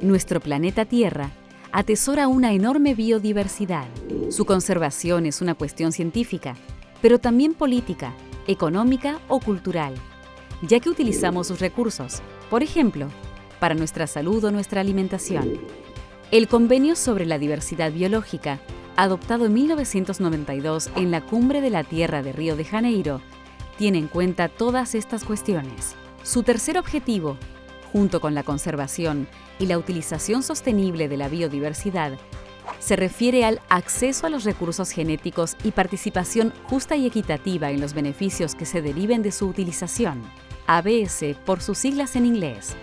Nuestro planeta Tierra atesora una enorme biodiversidad. Su conservación es una cuestión científica, pero también política, económica o cultural, ya que utilizamos sus recursos, por ejemplo, para nuestra salud o nuestra alimentación. El Convenio sobre la Diversidad Biológica, adoptado en 1992 en la Cumbre de la Tierra de Río de Janeiro, tiene en cuenta todas estas cuestiones. Su tercer objetivo, junto con la conservación y la utilización sostenible de la biodiversidad, se refiere al acceso a los recursos genéticos y participación justa y equitativa en los beneficios que se deriven de su utilización, ABS por sus siglas en inglés.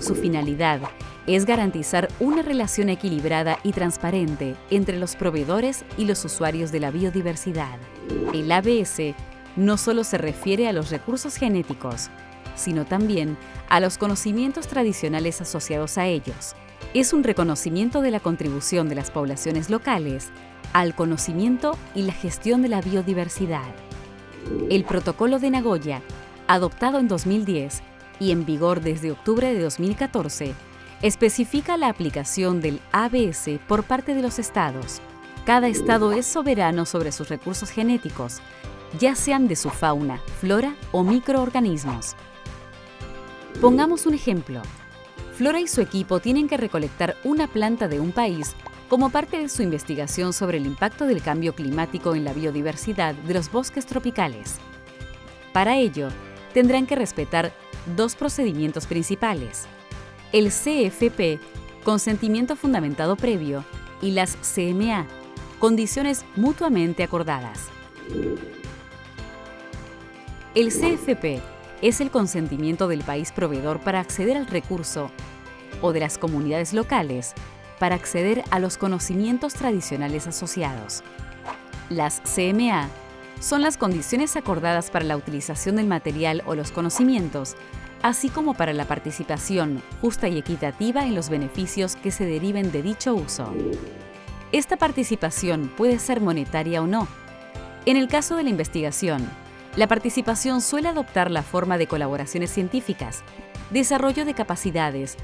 Su finalidad es garantizar una relación equilibrada y transparente entre los proveedores y los usuarios de la biodiversidad. El ABS no solo se refiere a los recursos genéticos, sino también a los conocimientos tradicionales asociados a ellos. Es un reconocimiento de la contribución de las poblaciones locales al conocimiento y la gestión de la biodiversidad. El Protocolo de Nagoya, adoptado en 2010 y en vigor desde octubre de 2014, especifica la aplicación del ABS por parte de los estados. Cada estado es soberano sobre sus recursos genéticos, ya sean de su fauna, flora o microorganismos. Pongamos un ejemplo. Flora y su equipo tienen que recolectar una planta de un país como parte de su investigación sobre el impacto del cambio climático en la biodiversidad de los bosques tropicales. Para ello, tendrán que respetar dos procedimientos principales. El CFP, consentimiento fundamentado previo, y las CMA, condiciones mutuamente acordadas. El CFP es el consentimiento del país proveedor para acceder al recurso o de las comunidades locales para acceder a los conocimientos tradicionales asociados. Las CMA son las condiciones acordadas para la utilización del material o los conocimientos, así como para la participación justa y equitativa en los beneficios que se deriven de dicho uso. Esta participación puede ser monetaria o no. En el caso de la investigación, la participación suele adoptar la forma de colaboraciones científicas, desarrollo de capacidades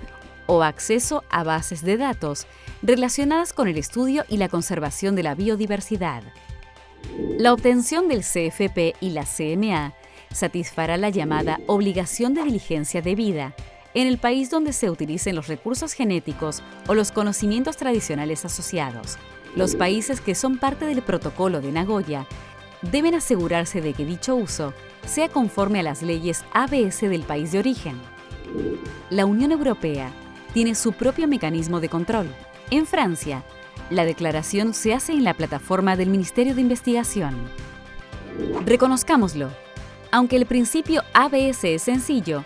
o acceso a bases de datos relacionadas con el estudio y la conservación de la biodiversidad. La obtención del CFP y la CMA satisfará la llamada obligación de diligencia debida en el país donde se utilicen los recursos genéticos o los conocimientos tradicionales asociados. Los países que son parte del Protocolo de Nagoya deben asegurarse de que dicho uso sea conforme a las leyes ABS del país de origen. La Unión Europea tiene su propio mecanismo de control. En Francia, la declaración se hace en la plataforma del Ministerio de Investigación. Reconozcámoslo, aunque el principio ABS es sencillo,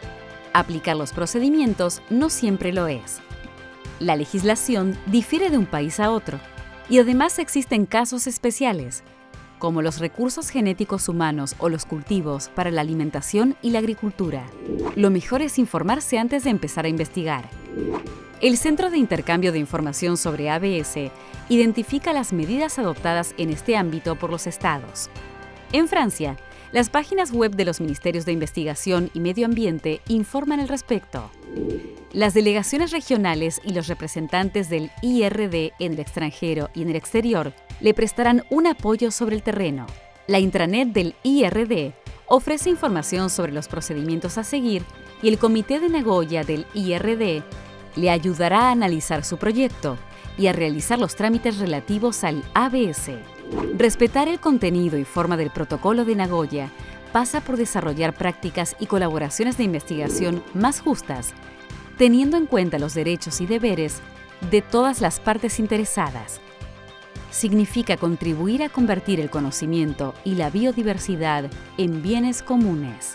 aplicar los procedimientos no siempre lo es. La legislación difiere de un país a otro y además existen casos especiales como los recursos genéticos humanos o los cultivos para la alimentación y la agricultura. Lo mejor es informarse antes de empezar a investigar. El Centro de Intercambio de Información sobre ABS identifica las medidas adoptadas en este ámbito por los estados. En Francia, las páginas web de los Ministerios de Investigación y Medio Ambiente informan al respecto. Las delegaciones regionales y los representantes del IRD en el extranjero y en el exterior le prestarán un apoyo sobre el terreno. La intranet del IRD ofrece información sobre los procedimientos a seguir y el Comité de Nagoya del IRD le ayudará a analizar su proyecto y a realizar los trámites relativos al ABS. Respetar el contenido y forma del protocolo de Nagoya pasa por desarrollar prácticas y colaboraciones de investigación más justas, teniendo en cuenta los derechos y deberes de todas las partes interesadas, significa contribuir a convertir el conocimiento y la biodiversidad en bienes comunes.